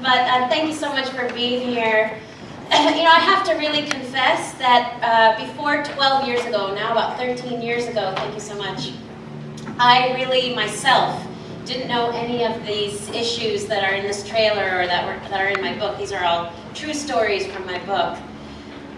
but uh, thank you so much for being here. you know, I have to really confess that uh, before 12 years ago, now about 13 years ago, thank you so much, I really myself didn't know any of these issues that are in this trailer or that, were, that are in my book. These are all true stories from my book.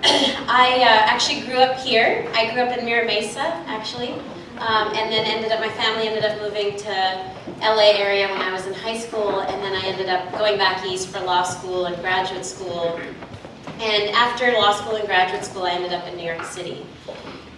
I uh, actually grew up here. I grew up in Mira Mesa, actually, um, and then ended up, my family ended up moving to LA area when I was in high school, and then I ended up going back east for law school and graduate school and after law school and graduate school, I ended up in New York City.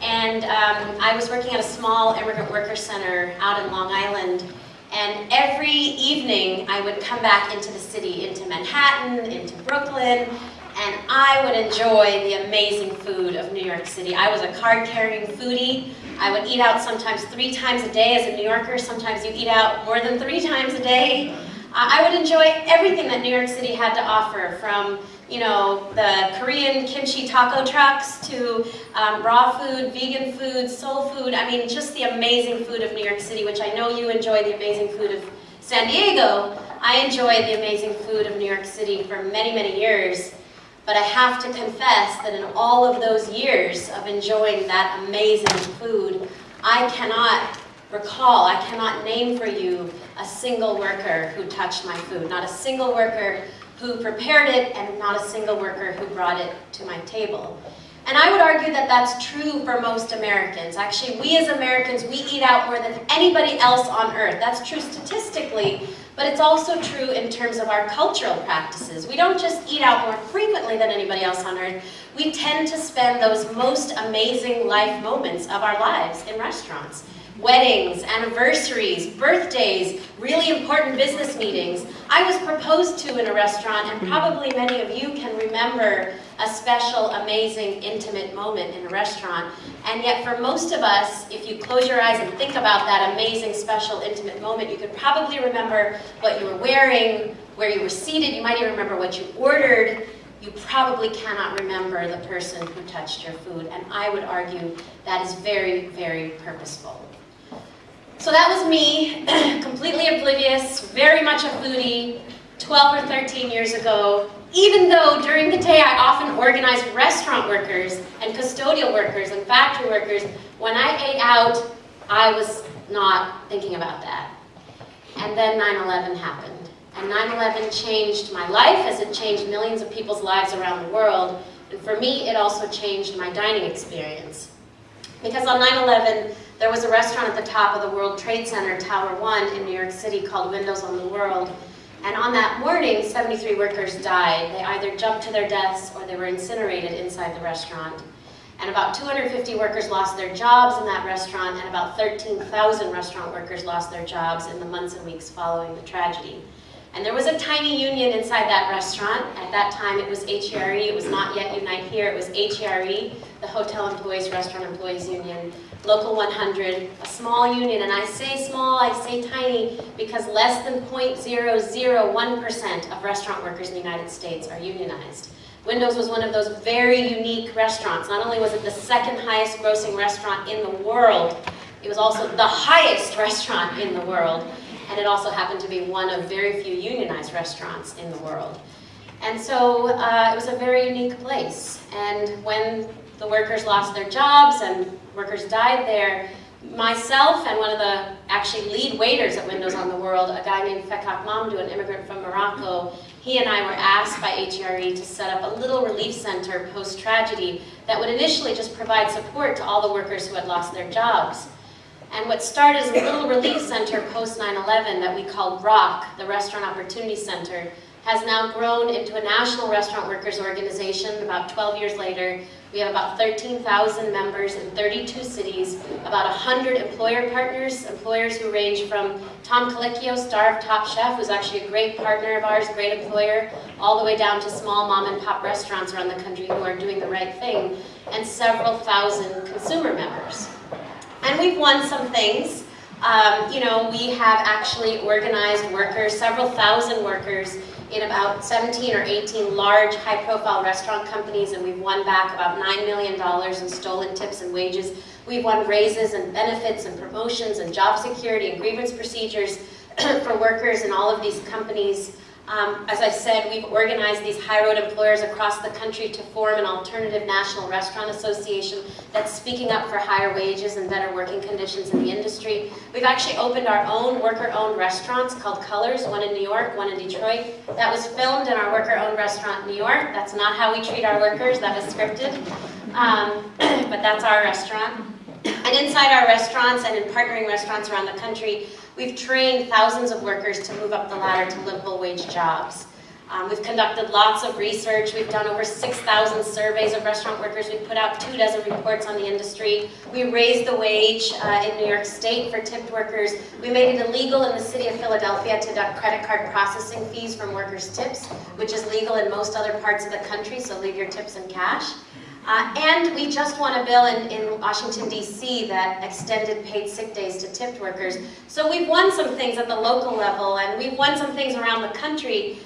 And um, I was working at a small immigrant worker center out in Long Island. And every evening, I would come back into the city, into Manhattan, into Brooklyn, and I would enjoy the amazing food of New York City. I was a card-carrying foodie. I would eat out sometimes three times a day as a New Yorker. Sometimes you eat out more than three times a day. I would enjoy everything that New York City had to offer, from you know, the Korean kimchi taco trucks to um, raw food, vegan food, soul food. I mean, just the amazing food of New York City, which I know you enjoy the amazing food of San Diego. I enjoyed the amazing food of New York City for many, many years. But I have to confess that in all of those years of enjoying that amazing food, I cannot recall, I cannot name for you a single worker who touched my food. Not a single worker who prepared it and not a single worker who brought it to my table. And I would argue that that's true for most Americans. Actually, we as Americans, we eat out more than anybody else on earth. That's true statistically, but it's also true in terms of our cultural practices. We don't just eat out more frequently than anybody else on earth. We tend to spend those most amazing life moments of our lives in restaurants weddings, anniversaries, birthdays, really important business meetings. I was proposed to in a restaurant and probably many of you can remember a special, amazing, intimate moment in a restaurant. And yet for most of us, if you close your eyes and think about that amazing, special, intimate moment, you could probably remember what you were wearing, where you were seated, you might even remember what you ordered, you probably cannot remember the person who touched your food. And I would argue that is very, very purposeful. So that was me, completely oblivious, very much a foodie, 12 or 13 years ago, even though during the day I often organized restaurant workers and custodial workers and factory workers, when I ate out, I was not thinking about that. And then 9-11 happened. And 9-11 changed my life as it changed millions of people's lives around the world. And for me, it also changed my dining experience. Because on 9-11, there was a restaurant at the top of the World Trade Center, Tower 1 in New York City called Windows on the World. And on that morning, 73 workers died. They either jumped to their deaths or they were incinerated inside the restaurant. And about 250 workers lost their jobs in that restaurant, and about 13,000 restaurant workers lost their jobs in the months and weeks following the tragedy. And there was a tiny union inside that restaurant. At that time, it was HERE. It was not yet Unite Here. It was HERE, the Hotel Employees Restaurant Employees Union. Local 100, a small union, and I say small, I say tiny, because less than 0.001% of restaurant workers in the United States are unionized. Windows was one of those very unique restaurants. Not only was it the second highest grossing restaurant in the world, it was also the highest restaurant in the world, and it also happened to be one of very few unionized restaurants in the world. And so uh, it was a very unique place. And when the workers lost their jobs and workers died there. Myself and one of the actually lead waiters at Windows on the World, a guy named Fekkak Mamdouh, an immigrant from Morocco, he and I were asked by HRE to set up a little relief center post-tragedy that would initially just provide support to all the workers who had lost their jobs. And what started as a little relief center post 9-11 that we called ROC, the Restaurant Opportunity Center, has now grown into a national restaurant workers organization about 12 years later we have about 13,000 members in 32 cities, about 100 employer partners, employers who range from Tom Colicchio, star of Top Chef, who's actually a great partner of ours, great employer, all the way down to small mom and pop restaurants around the country who are doing the right thing, and several thousand consumer members. And we've won some things. Um, you know, we have actually organized workers, several thousand workers in about 17 or 18 large high-profile restaurant companies and we've won back about $9 million in stolen tips and wages. We've won raises and benefits and promotions and job security and grievance procedures for workers in all of these companies. Um, as I said, we've organized these high road employers across the country to form an alternative national restaurant association that's speaking up for higher wages and better working conditions in the industry. We've actually opened our own worker-owned restaurants called Colors, one in New York, one in Detroit. That was filmed in our worker-owned restaurant in New York. That's not how we treat our workers, that was scripted. Um, but that's our restaurant. And inside our restaurants and in partnering restaurants around the country, We've trained thousands of workers to move up the ladder to livable wage jobs. Um, we've conducted lots of research. We've done over 6,000 surveys of restaurant workers. We've put out two dozen reports on the industry. We raised the wage uh, in New York State for tipped workers. We made it illegal in the city of Philadelphia to deduct credit card processing fees from workers' tips, which is legal in most other parts of the country, so leave your tips in cash. Uh, and we just won a bill in, in Washington, D.C. that extended paid sick days to tipped workers. So we've won some things at the local level, and we've won some things around the country.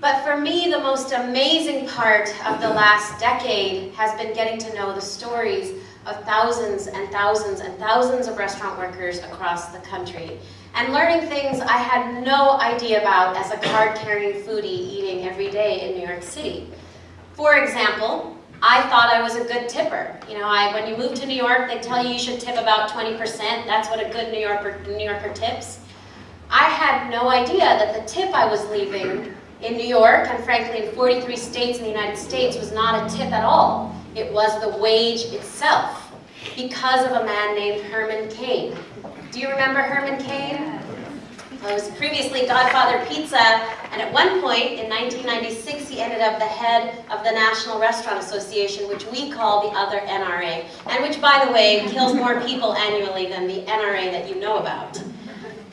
But for me, the most amazing part of the last decade has been getting to know the stories of thousands and thousands and thousands of restaurant workers across the country. And learning things I had no idea about as a card-carrying foodie eating every day in New York City. For example, I thought I was a good tipper. You know, I, when you move to New York, they tell you you should tip about 20%. That's what a good New Yorker, New Yorker tips. I had no idea that the tip I was leaving in New York, and frankly in 43 states in the United States, was not a tip at all. It was the wage itself, because of a man named Herman Cain. Do you remember Herman Cain? It was previously Godfather Pizza, and at one point in 1996 he ended up the head of the National Restaurant Association, which we call the other NRA, and which, by the way, kills more people annually than the NRA that you know about.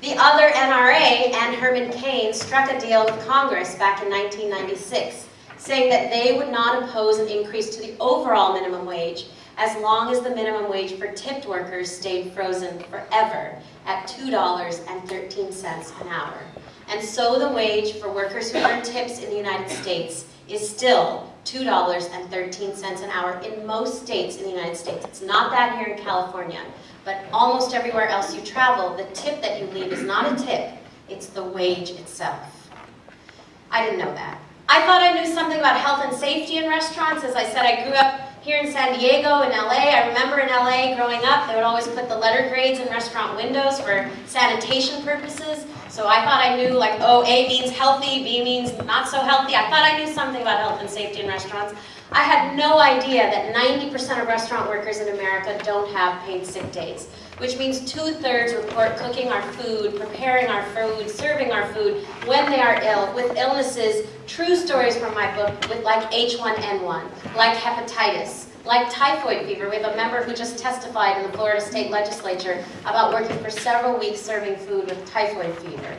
The other NRA and Herman Cain struck a deal with Congress back in 1996, saying that they would not oppose an increase to the overall minimum wage as long as the minimum wage for tipped workers stayed frozen forever at $2.13 an hour. And so the wage for workers who earn tips in the United States is still $2.13 an hour in most states in the United States. It's not that here in California, but almost everywhere else you travel, the tip that you leave is not a tip, it's the wage itself. I didn't know that. I thought I knew something about health and safety in restaurants. As I said, I grew up here in San Diego, in LA, I remember in LA growing up, they would always put the letter grades in restaurant windows for sanitation purposes. So I thought I knew like, oh, A means healthy, B means not so healthy. I thought I knew something about health and safety in restaurants. I had no idea that 90% of restaurant workers in America don't have paid sick days, which means two-thirds report cooking our food, preparing our food, serving our food when they are ill, with illnesses, true stories from my book, with like H1N1, like hepatitis, like typhoid fever. We have a member who just testified in the Florida State Legislature about working for several weeks serving food with typhoid fever.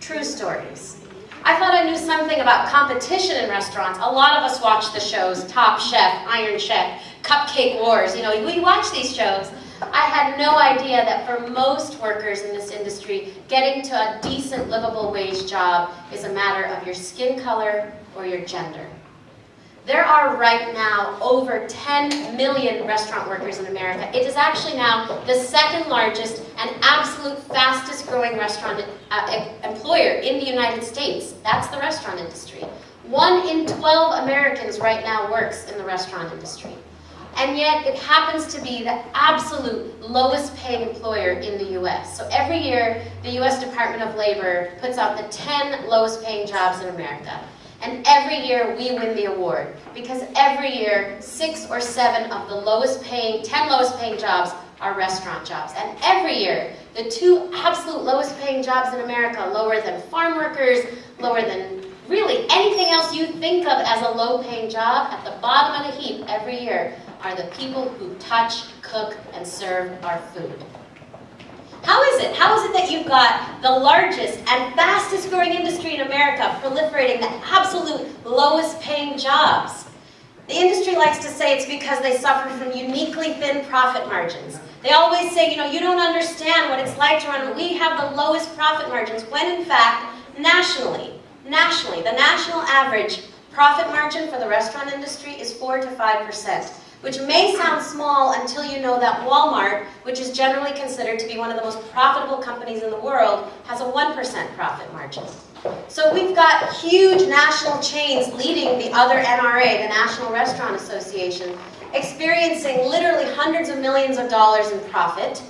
True stories. I thought I knew something about competition in restaurants. A lot of us watch the shows, Top Chef, Iron Chef, Cupcake Wars. You know, we watch these shows. I had no idea that for most workers in this industry, getting to a decent livable wage job is a matter of your skin color or your gender. There are right now over 10 million restaurant workers in America. It is actually now the second largest and absolute fastest growing restaurant uh, employer in the United States. That's the restaurant industry. One in 12 Americans right now works in the restaurant industry. And yet it happens to be the absolute lowest paying employer in the US. So every year, the US Department of Labor puts out the 10 lowest paying jobs in America. And every year we win the award because every year six or seven of the lowest paying, 10 lowest paying jobs are restaurant jobs. And every year, the two absolute lowest paying jobs in America, lower than farm workers, lower than really anything else you think of as a low paying job, at the bottom of the heap every year are the people who touch, cook, and serve our food. How is it? How is it that you've got the largest and fastest growing industry in America proliferating the absolute lowest paying jobs? The industry likes to say it's because they suffer from uniquely thin profit margins. They always say, you know, you don't understand what it's like to run. We have the lowest profit margins when in fact, nationally, nationally, the national average profit margin for the restaurant industry is 4 to 5% which may sound small until you know that Walmart, which is generally considered to be one of the most profitable companies in the world, has a 1% profit margin. So we've got huge national chains leading the other NRA, the National Restaurant Association, experiencing literally hundreds of millions of dollars in profit,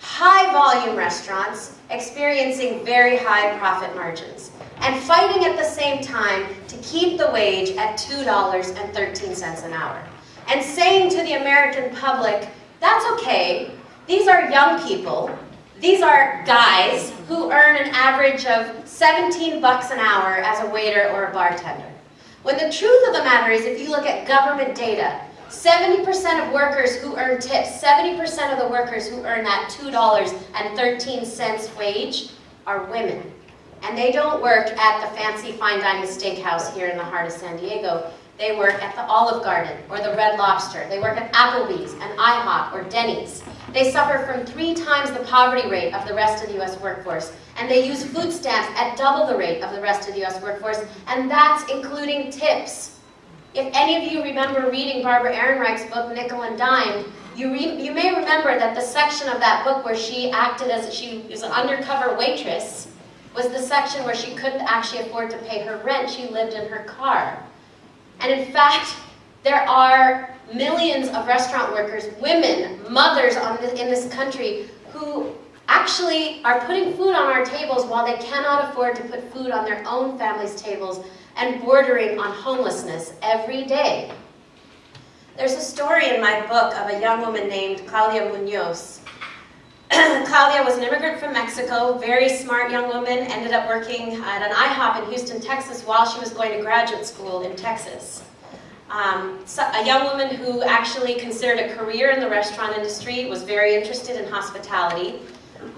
high volume restaurants experiencing very high profit margins, and fighting at the same time to keep the wage at $2.13 an hour. And saying to the American public, that's okay, these are young people, these are guys who earn an average of 17 bucks an hour as a waiter or a bartender. When the truth of the matter is, if you look at government data, 70% of workers who earn tips, 70% of the workers who earn that $2.13 wage are women. And they don't work at the fancy fine dining steakhouse here in the heart of San Diego. They work at the Olive Garden or the Red Lobster. They work at Applebee's and IHOP or Denny's. They suffer from three times the poverty rate of the rest of the U.S. workforce. And they use food stamps at double the rate of the rest of the U.S. workforce. And that's including tips. If any of you remember reading Barbara Ehrenreich's book, Nickel and Dime, you, you may remember that the section of that book where she acted as, she was an undercover waitress, was the section where she couldn't actually afford to pay her rent. She lived in her car. And in fact, there are millions of restaurant workers, women, mothers the, in this country who actually are putting food on our tables while they cannot afford to put food on their own family's tables and bordering on homelessness every day. There's a story in my book of a young woman named Claudia Munoz. Claudia was an immigrant from Mexico, very smart young woman, ended up working at an IHOP in Houston, Texas while she was going to graduate school in Texas. Um, so a young woman who actually considered a career in the restaurant industry, was very interested in hospitality.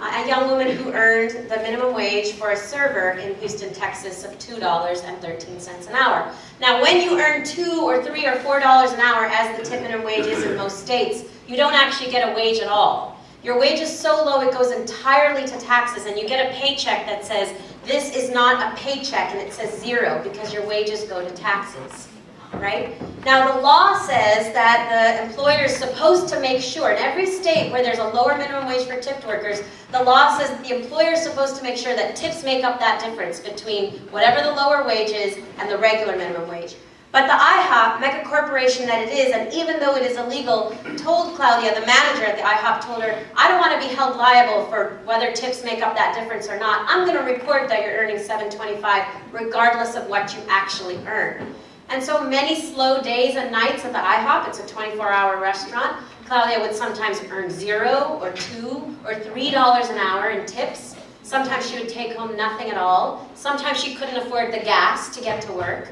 Uh, a young woman who earned the minimum wage for a server in Houston, Texas of $2.13 an hour. Now when you earn 2 or 3 or $4 an hour as the tip minimum wage is in most states, you don't actually get a wage at all. Your wage is so low it goes entirely to taxes and you get a paycheck that says this is not a paycheck and it says zero because your wages go to taxes right? Now the law says that the employer is supposed to make sure, in every state where there's a lower minimum wage for tipped workers, the law says that the employer is supposed to make sure that tips make up that difference between whatever the lower wage is and the regular minimum wage. But the IHOP, mega corporation that it is, and even though it is illegal, told Claudia, the manager at the IHOP, told her, I don't want to be held liable for whether tips make up that difference or not. I'm going to report that you're earning 725 regardless of what you actually earn. And so many slow days and nights at the IHOP, it's a 24-hour restaurant, Claudia would sometimes earn zero or two or three dollars an hour in tips. Sometimes she would take home nothing at all. Sometimes she couldn't afford the gas to get to work.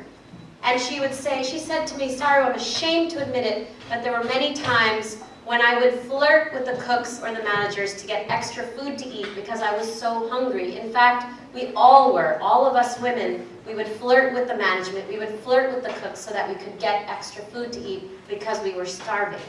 And she would say, she said to me, sorry, I'm ashamed to admit it, but there were many times when I would flirt with the cooks or the managers to get extra food to eat because I was so hungry. In fact, we all were, all of us women, we would flirt with the management, we would flirt with the cooks so that we could get extra food to eat because we were starving.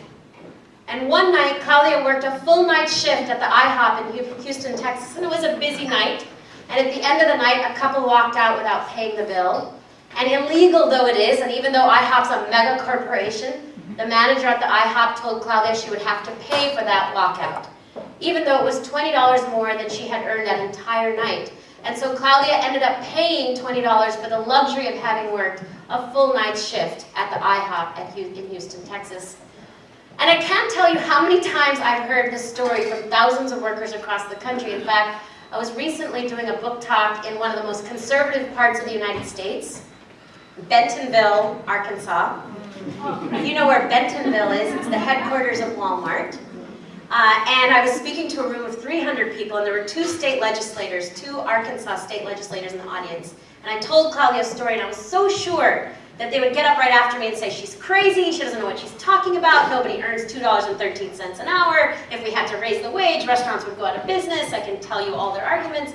And one night, Claudia worked a full night shift at the IHOP in Houston, Texas, and it was a busy night. And at the end of the night, a couple walked out without paying the bill. And illegal though it is, and even though IHOP's a mega corporation, mm-hmm. the manager at the IHOP told Claudia she would have to pay for that walkout, even though it was $20 more than she had earned that entire night. And so Claudia ended up paying $20 for the luxury of having worked a full night shift at the IHOP in Houston, Texas. And I can't tell you how many times I've heard this story from thousands of workers across the country. In fact, I was recently doing a book talk in one of the most conservative parts of the United States, Bentonville, Arkansas. You know where Bentonville is, it's the headquarters of Walmart. Uh, and I was speaking to a room of 300 people, and there were two state legislators, two Arkansas state legislators in the audience. And I told Claudia's story, and I was so sure that they would get up right after me and say, she's crazy, she doesn't know what she's talking about, nobody earns $2.13 an hour, if we had to raise the wage, restaurants would go out of business, I can tell you all their arguments.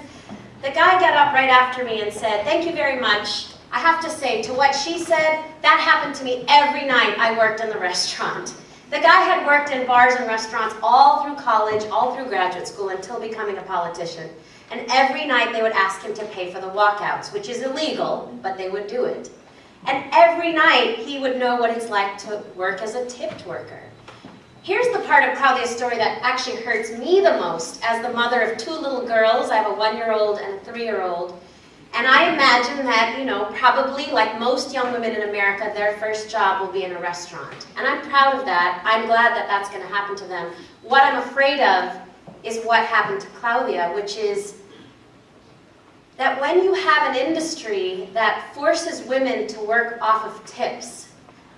The guy got up right after me and said, thank you very much, I have to say, to what she said, that happened to me every night I worked in the restaurant. The guy had worked in bars and restaurants all through college, all through graduate school, until becoming a politician. And every night they would ask him to pay for the walkouts, which is illegal, but they would do it. And every night he would know what it's like to work as a tipped worker. Here's the part of Claudia's story that actually hurts me the most as the mother of two little girls. I have a one-year-old and a three-year-old. And I imagine that, you know, probably like most young women in America, their first job will be in a restaurant. And I'm proud of that. I'm glad that that's going to happen to them. What I'm afraid of is what happened to Claudia, which is that when you have an industry that forces women to work off of tips,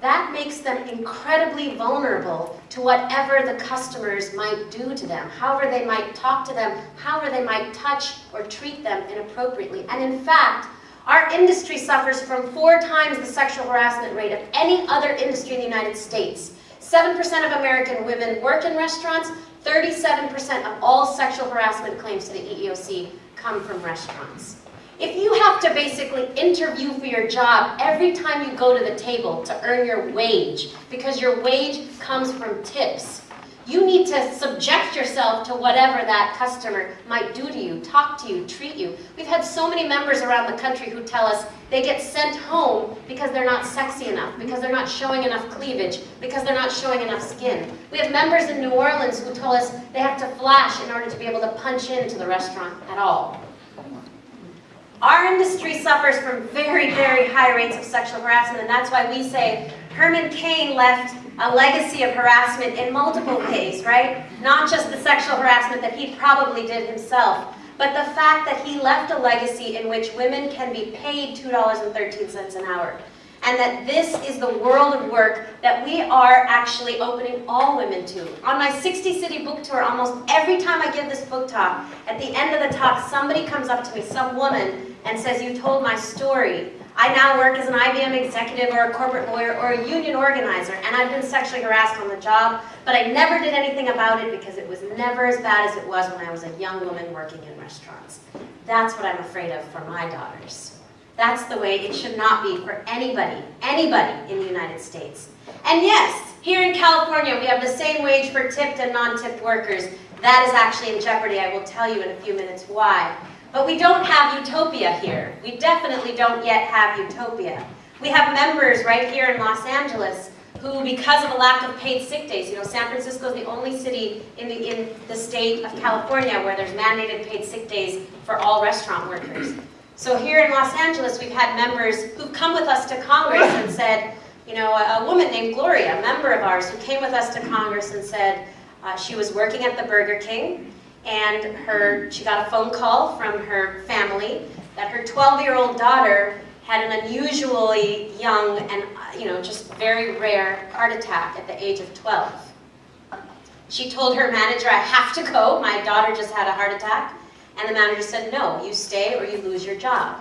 that makes them incredibly vulnerable to whatever the customers might do to them, however they might talk to them, however they might touch or treat them inappropriately. And in fact, our industry suffers from four times the sexual harassment rate of any other industry in the United States. 7% of American women work in restaurants, 37% of all sexual harassment claims to the EEOC come from restaurants. If you have to basically interview for your job every time you go to the table to earn your wage, because your wage comes from tips, you need to subject yourself to whatever that customer might do to you, talk to you, treat you. We've had so many members around the country who tell us they get sent home because they're not sexy enough, because they're not showing enough cleavage, because they're not showing enough skin. We have members in New Orleans who tell us they have to flash in order to be able to punch into the restaurant at all. Our industry suffers from very, very high rates of sexual harassment, and that's why we say Herman Cain left a legacy of harassment in multiple ways, right? Not just the sexual harassment that he probably did himself, but the fact that he left a legacy in which women can be paid $2.13 an hour. And that this is the world of work that we are actually opening all women to. On my 60 city book tour, almost every time I give this book talk, at the end of the talk, somebody comes up to me, some woman, and says, you told my story. I now work as an IBM executive or a corporate lawyer or a union organizer, and I've been sexually harassed on the job, but I never did anything about it because it was never as bad as it was when I was a young woman working in restaurants. That's what I'm afraid of for my daughters. That's the way it should not be for anybody, anybody in the United States. And yes, here in California, we have the same wage for tipped and non-tipped workers. That is actually in jeopardy. I will tell you in a few minutes why. But we don't have utopia here. We definitely don't yet have utopia. We have members right here in Los Angeles who, because of a lack of paid sick days, you know, San Francisco is the only city in the, in the state of California where there's mandated paid sick days for all restaurant workers. So here in Los Angeles, we've had members who've come with us to Congress and said, you know, a, a woman named Gloria, a member of ours, who came with us to Congress and said uh, she was working at the Burger King and her, she got a phone call from her family that her 12-year-old daughter had an unusually young and, you know, just very rare heart attack at the age of 12. She told her manager, I have to go, my daughter just had a heart attack. And the manager said, no, you stay or you lose your job.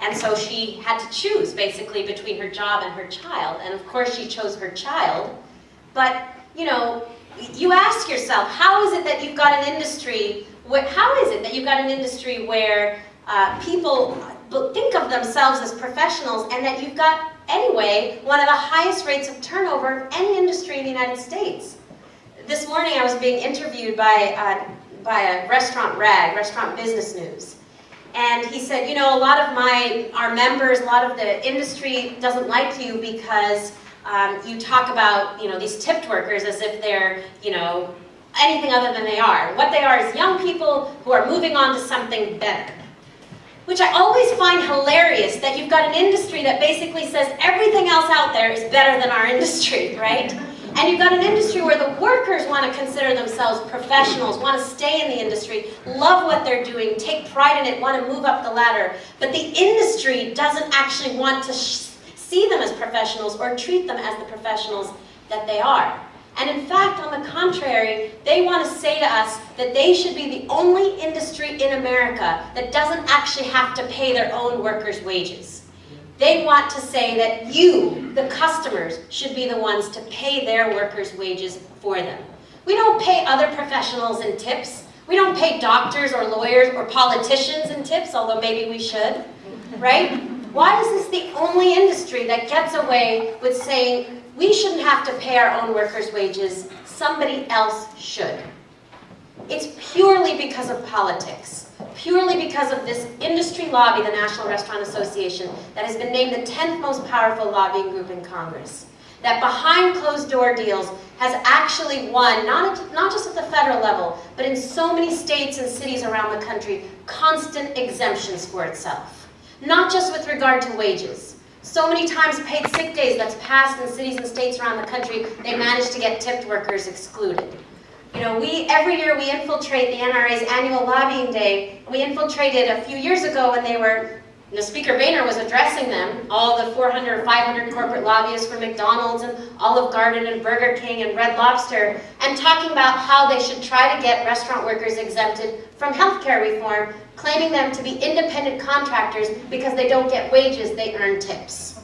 And so she had to choose, basically, between her job and her child. And of course, she chose her child. But, you know, you ask yourself, how is it that you've got an industry, where, how is it that you've got an industry where uh, people think of themselves as professionals and that you've got, anyway, one of the highest rates of turnover of any industry in the United States? This morning I was being interviewed by, uh, by a restaurant rag, Restaurant Business News. And he said, you know, a lot of my, our members, a lot of the industry doesn't like you because um, you talk about you know these tipped workers as if they're you know anything other than they are. What they are is young people who are moving on to something better. Which I always find hilarious that you've got an industry that basically says everything else out there is better than our industry, right? And you've got an industry where the workers want to consider themselves professionals, want to stay in the industry, love what they're doing, take pride in it, want to move up the ladder. But the industry doesn't actually want to see them as professionals or treat them as the professionals that they are. And in fact, on the contrary, they want to say to us that they should be the only industry in America that doesn't actually have to pay their own workers' wages. They want to say that you, the customers, should be the ones to pay their workers' wages for them. We don't pay other professionals in tips. We don't pay doctors or lawyers or politicians in tips, although maybe we should, right? Why is this the only industry that gets away with saying we shouldn't have to pay our own workers' wages, somebody else should? It's purely because of politics, purely because of this industry lobby, the National Restaurant Association, that has been named the 10th most powerful lobbying group in Congress. That behind closed door deals has actually won, not, not just at the federal level, but in so many states and cities around the country, constant exemptions for itself. Not just with regard to wages. So many times paid sick days that's passed in cities and states around the country, they manage to get tipped workers excluded. You know, we every year we infiltrate the NRA's annual lobbying day. We infiltrated a few years ago when they were you know, Speaker Boehner was addressing them, all the 400 or 500 corporate lobbyists for McDonald's and Olive Garden and Burger King and Red Lobster, and talking about how they should try to get restaurant workers exempted from healthcare reform, claiming them to be independent contractors because they don't get wages, they earn tips.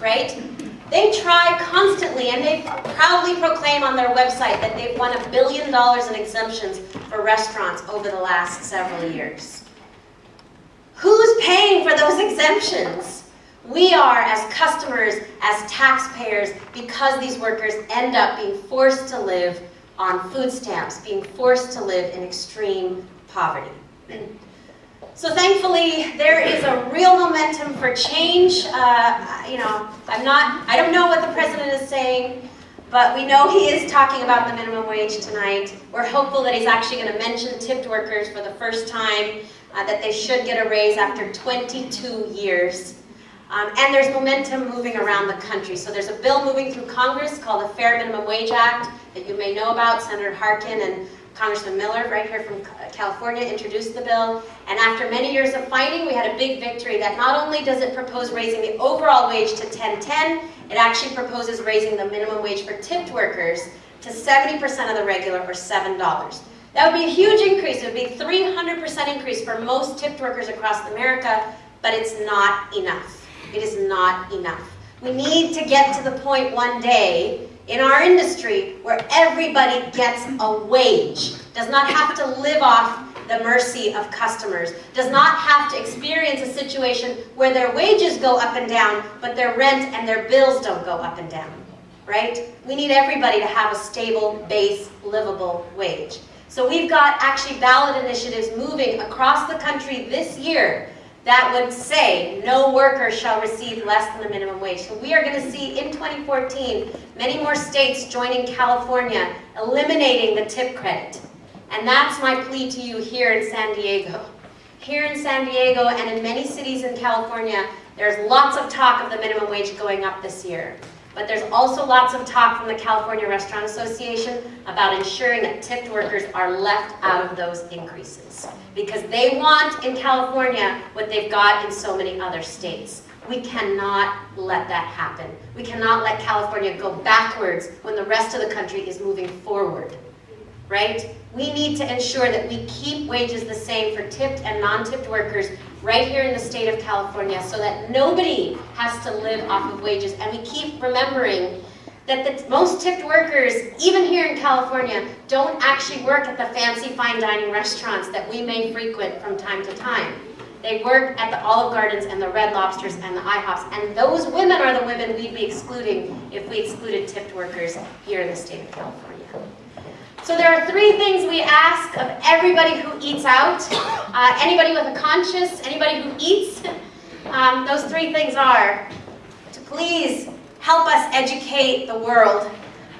Right? They try constantly, and they proudly proclaim on their website that they've won a billion dollars in exemptions for restaurants over the last several years. Who's paying for those exemptions? We are as customers, as taxpayers, because these workers end up being forced to live on food stamps, being forced to live in extreme poverty. So thankfully, there is a real momentum for change. Uh, you know, I'm not, I don't know what the president is saying, but we know he is talking about the minimum wage tonight. We're hopeful that he's actually going to mention tipped workers for the first time uh, that they should get a raise after 22 years. Um, and there's momentum moving around the country. So there's a bill moving through Congress called the Fair Minimum Wage Act that you may know about. Senator Harkin and Congressman Miller, right here from California, introduced the bill. And after many years of fighting, we had a big victory that not only does it propose raising the overall wage to 1010, it actually proposes raising the minimum wage for tipped workers to 70% of the regular or $7. That would be a huge increase. It would be 300% increase for most tipped workers across America, but it's not enough. It is not enough. We need to get to the point one day in our industry where everybody gets a wage, does not have to live off the mercy of customers, does not have to experience a situation where their wages go up and down, but their rent and their bills don't go up and down, right? We need everybody to have a stable, base, livable wage. So we've got actually ballot initiatives moving across the country this year that would say no worker shall receive less than the minimum wage. So we are going to see in 2014 many more states joining California, eliminating the tip credit. And that's my plea to you here in San Diego. Here in San Diego and in many cities in California, there's lots of talk of the minimum wage going up this year. But there's also lots of talk from the California Restaurant Association about ensuring that tipped workers are left out of those increases. Because they want in California what they've got in so many other states. We cannot let that happen. We cannot let California go backwards when the rest of the country is moving forward. Right? We need to ensure that we keep wages the same for tipped and non-tipped workers right here in the state of California so that nobody has to live off of wages. And we keep remembering that the most tipped workers, even here in California, don't actually work at the fancy fine dining restaurants that we may frequent from time to time. They work at the Olive Gardens and the Red Lobsters and the IHOPs, and those women are the women we'd be excluding if we excluded tipped workers here in the state of California. So there are three things we ask of everybody who eats out. Uh, anybody with a conscience, anybody who eats. Um, those three things are to please help us educate the world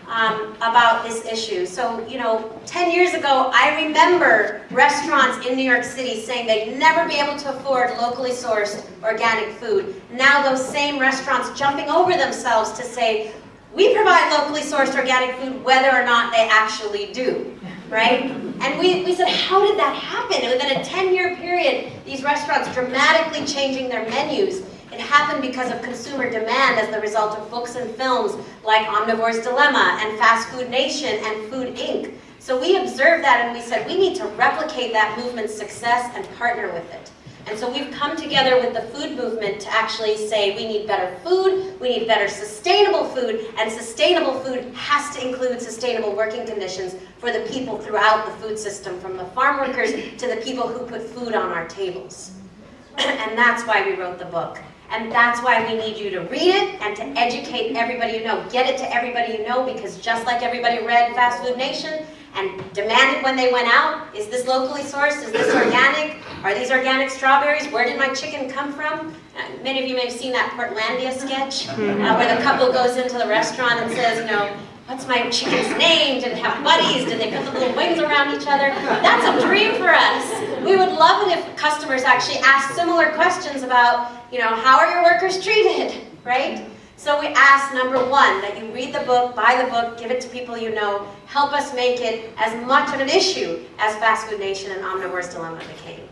um, about this issue. So, you know, 10 years ago, I remember restaurants in New York City saying they'd never be able to afford locally sourced organic food. Now those same restaurants jumping over themselves to say, we provide locally sourced organic food whether or not they actually do, right? And we, we said, how did that happen? Within a 10-year period, these restaurants dramatically changing their menus. It happened because of consumer demand as the result of books and films like Omnivore's Dilemma and Fast Food Nation and Food Inc. So we observed that and we said, we need to replicate that movement's success and partner with it. And so we've come together with the food movement to actually say we need better food, we need better sustainable food, and sustainable food has to include sustainable working conditions for the people throughout the food system, from the farm workers to the people who put food on our tables. and that's why we wrote the book. And that's why we need you to read it and to educate everybody you know. Get it to everybody you know because just like everybody read Fast Food Nation, and demanded when they went out, is this locally sourced? Is this organic? Are these organic strawberries? Where did my chicken come from? Uh, many of you may have seen that Portlandia sketch uh, where the couple goes into the restaurant and says, you know, what's my chicken's name? Did it have buddies? Did they put the little wings around each other? That's a dream for us. we would love it if customers actually asked similar questions about, you know, how are your workers treated, right? So we ask, number one, that you read the book, buy the book, give it to people you know, help us make it as much of an issue as Fast Food Nation and Omnivore's Dilemma became.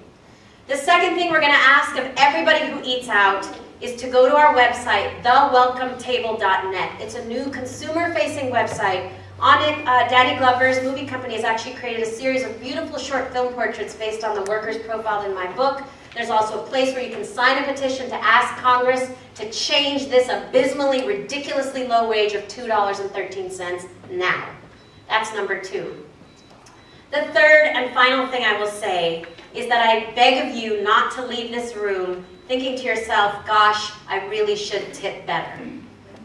The second thing we're going to ask of everybody who eats out is to go to our website, thewelcometable.net. It's a new consumer-facing website. On it, uh, Danny Glover's movie company has actually created a series of beautiful short film portraits based on the workers profiled in my book. There's also a place where you can sign a petition to ask Congress to change this abysmally, ridiculously low wage of $2.13 now. That's number two. The third and final thing I will say is that I beg of you not to leave this room thinking to yourself, gosh, I really should tip better.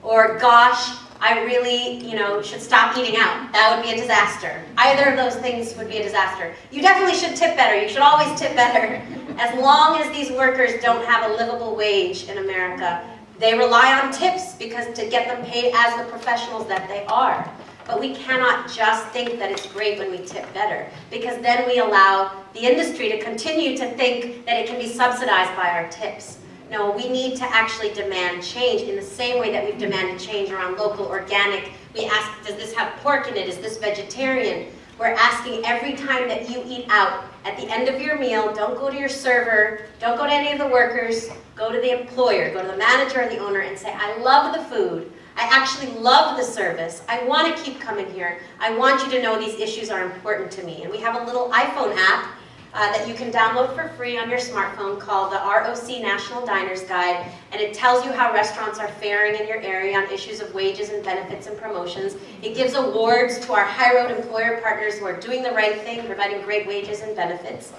Or gosh, I really, you know, should stop eating out. That would be a disaster. Either of those things would be a disaster. You definitely should tip better. You should always tip better. As long as these workers don't have a livable wage in America, they rely on tips because to get them paid as the professionals that they are. But we cannot just think that it's great when we tip better, because then we allow the industry to continue to think that it can be subsidized by our tips. No, we need to actually demand change in the same way that we've demanded change around local organic. We ask, does this have pork in it? Is this vegetarian? We're asking every time that you eat out, at the end of your meal, don't go to your server, don't go to any of the workers, go to the employer, go to the manager or the owner and say, I love the food, I actually love the service. I want to keep coming here. I want you to know these issues are important to me. And we have a little iPhone app uh, that you can download for free on your smartphone called the ROC National Diners Guide, and it tells you how restaurants are faring in your area on issues of wages and benefits and promotions. It gives awards to our high road employer partners who are doing the right thing, providing great wages and benefits.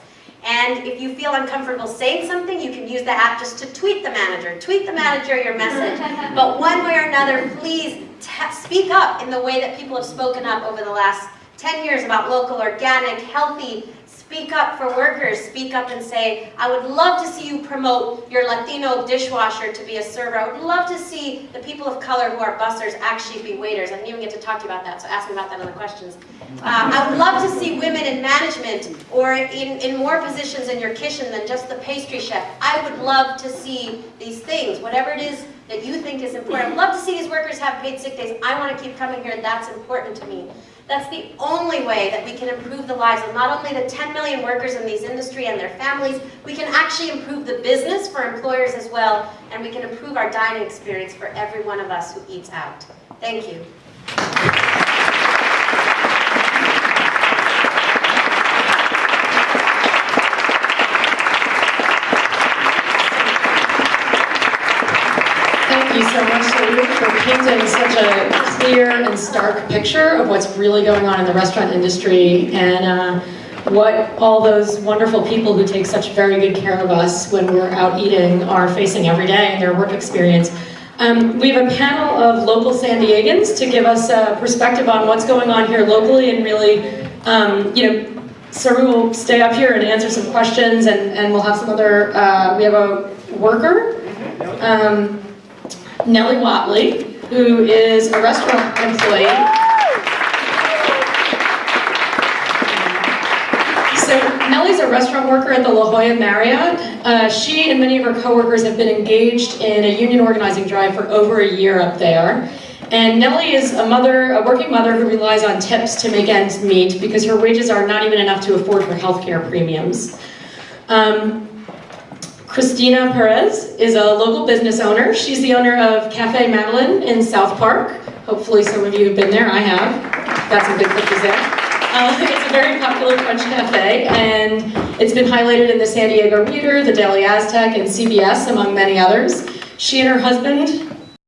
And if you feel uncomfortable saying something, you can use the app just to tweet the manager. Tweet the manager your message. But one way or another, please speak up in the way that people have spoken up over the last 10 years about local, organic, healthy, Speak up for workers. Speak up and say, I would love to see you promote your Latino dishwasher to be a server. I would love to see the people of color who are bussers actually be waiters. I didn't even get to talk to you about that, so ask me about that in the questions. Uh, I would love to see women in management or in, in more positions in your kitchen than just the pastry chef. I would love to see these things, whatever it is that you think is important. I'd love to see these workers have paid sick days. I want to keep coming here. That's important to me. That's the only way that we can improve the lives of not only the 10 million workers in these industry and their families, we can actually improve the business for employers as well, and we can improve our dining experience for every one of us who eats out. Thank you. You so much, for painting such a clear and stark picture of what's really going on in the restaurant industry and uh, what all those wonderful people who take such very good care of us when we're out eating are facing every day in their work experience. Um, we have a panel of local San Diegans to give us a perspective on what's going on here locally and really, um, you know, Saru will stay up here and answer some questions and, and we'll have some other, uh, we have a worker. Um, Nellie Watley, who is a restaurant employee. So Nellie's a restaurant worker at the La Jolla Marriott. Uh, she and many of her coworkers have been engaged in a union organizing drive for over a year up there. And Nellie is a mother, a working mother who relies on tips to make ends meet because her wages are not even enough to afford her health care premiums. Um, Christina Perez is a local business owner. She's the owner of Cafe Madeleine in South Park. Hopefully some of you have been there, I have. Got some good cookies there. Uh, it's a very popular French cafe, and it's been highlighted in the San Diego Reader, the Daily Aztec, and CBS, among many others. She and her husband